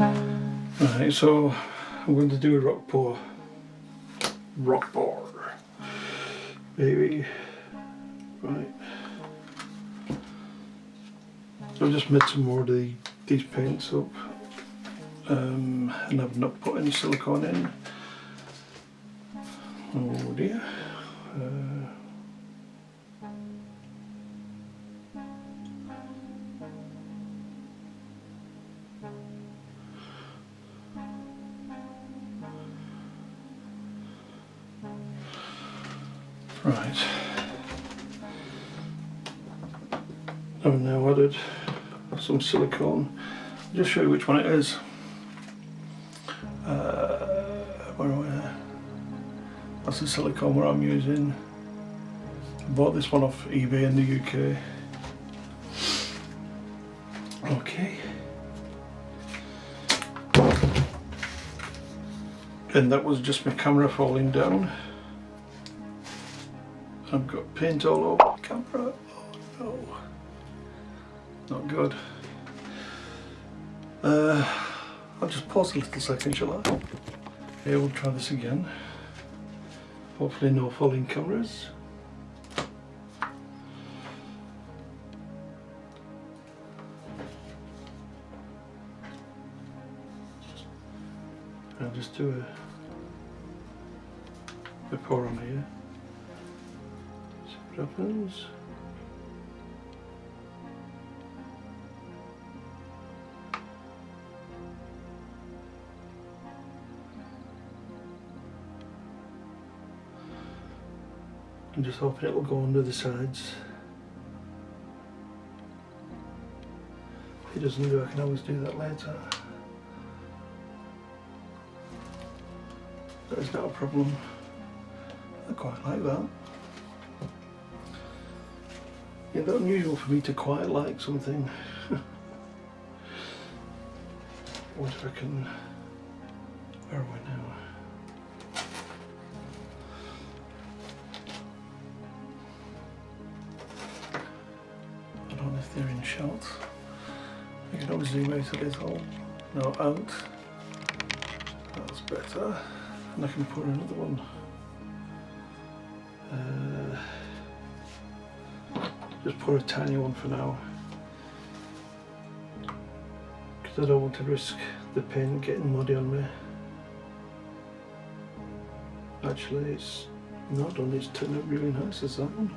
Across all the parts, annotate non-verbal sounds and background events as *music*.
Right, so I'm going to do a rock pour. Rock pour. Baby. Right. I've just made some more of the, these paints up. Um, and I've not put any silicone in. Oh dear. Uh, Right. I've now added some silicone. I'll just show you which one it is. Uh, where am I? That's the silicone where I'm using. I bought this one off eBay in the UK. Okay. And that was just my camera falling down. I've got paint all over the camera. Oh no. Not good. Uh, I'll just pause a little second, shall I? Okay, we'll try this again. Hopefully no falling cameras. I'll just do a, a pour on here. Happens. I'm just hoping it will go under the sides. If it doesn't do, I can always do that later. That is not a problem. I quite like that. It's not unusual for me to quite like something. *laughs* what if I can... Where are we now? I don't know if they're in shot. I can always zoom out a little. No, out. That's better. And I can put another one. Uh, just put a tiny one for now. Because I don't want to risk the paint getting muddy on me. Actually, it's not done, it's turned out really nice as that one.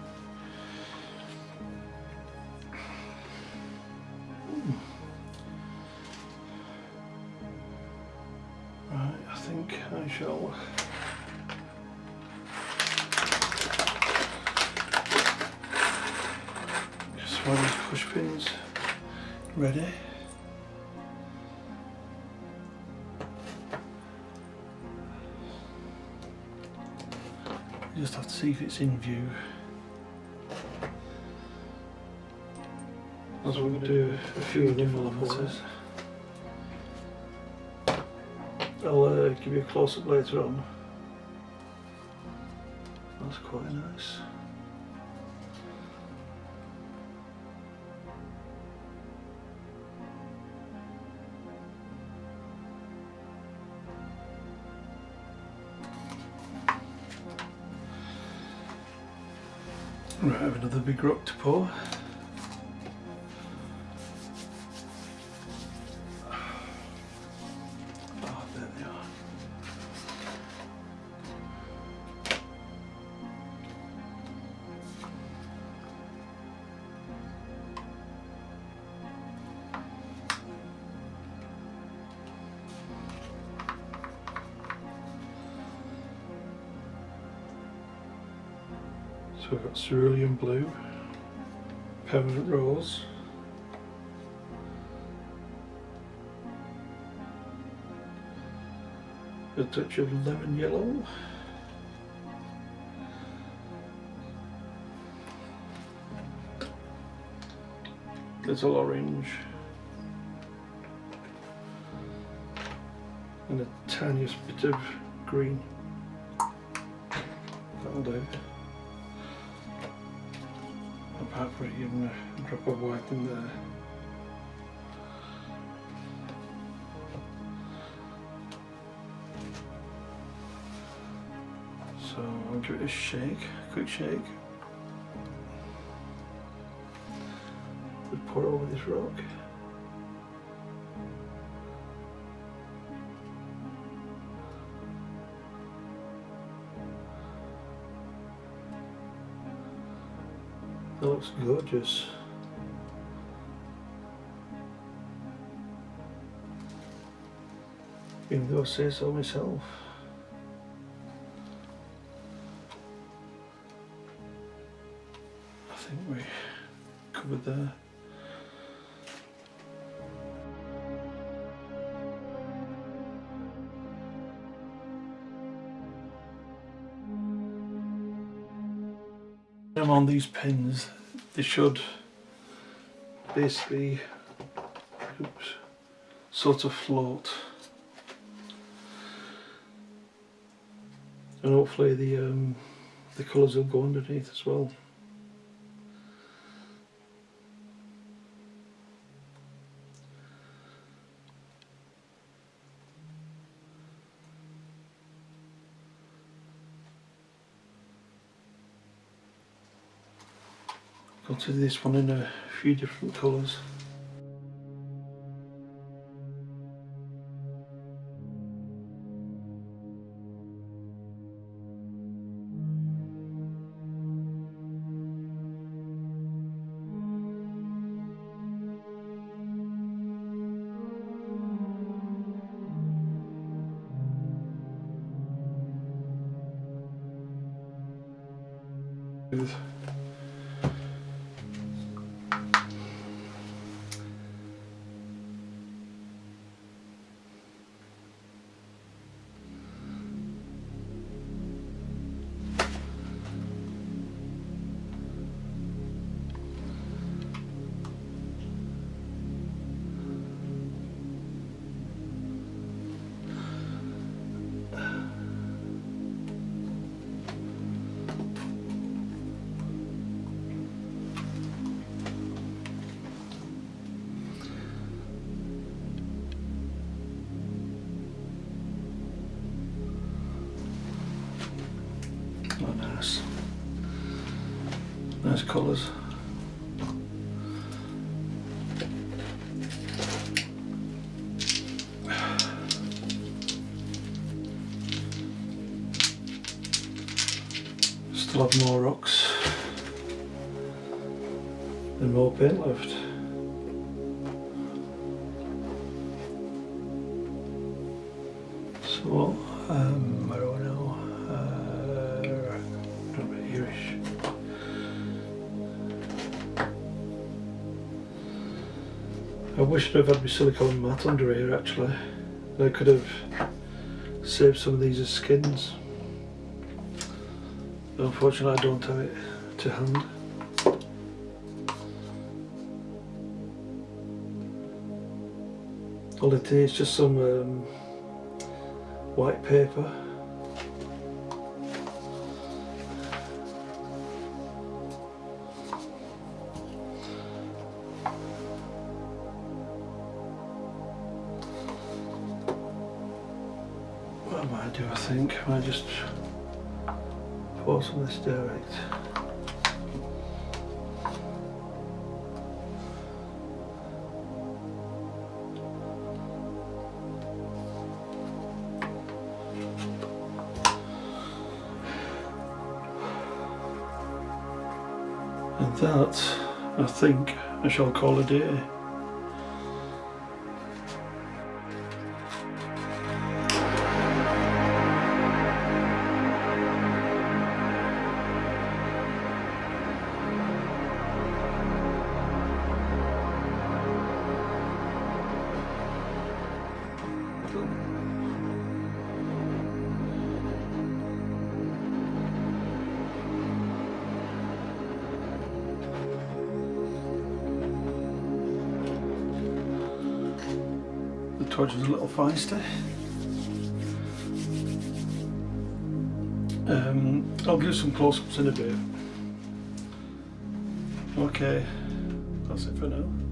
Right, I think I shall push pins ready. You just have to see if it's in view. As we'll do a few different filters. I'll uh, give you a close up later on. That's quite nice. Right, I have another big rock to pour. So we've got cerulean blue, permanent rose, a touch of lemon yellow, little orange, and a tiniest bit of green. That'll do. Put even a drop of white in there. So I'll give it a shake, a quick shake. We'll pour over this rock. That looks gorgeous. Even though I say so myself. I think we covered there. On these pins they should basically oops, sort of float and hopefully the um, the colours will go underneath as well. Got to this one in a few different colours. Nice colours. Still have more rocks and more paint left. So, um, wish I'd have had my silicone mat under here actually. I could have saved some of these as skins. But unfortunately I don't have it to hand. All it is just some um, white paper do I think? I just pour some of this direct. And that, I think, I shall call a day. Torch is a little feisty. Um, I'll give some close-ups in a bit. Okay, that's it for now.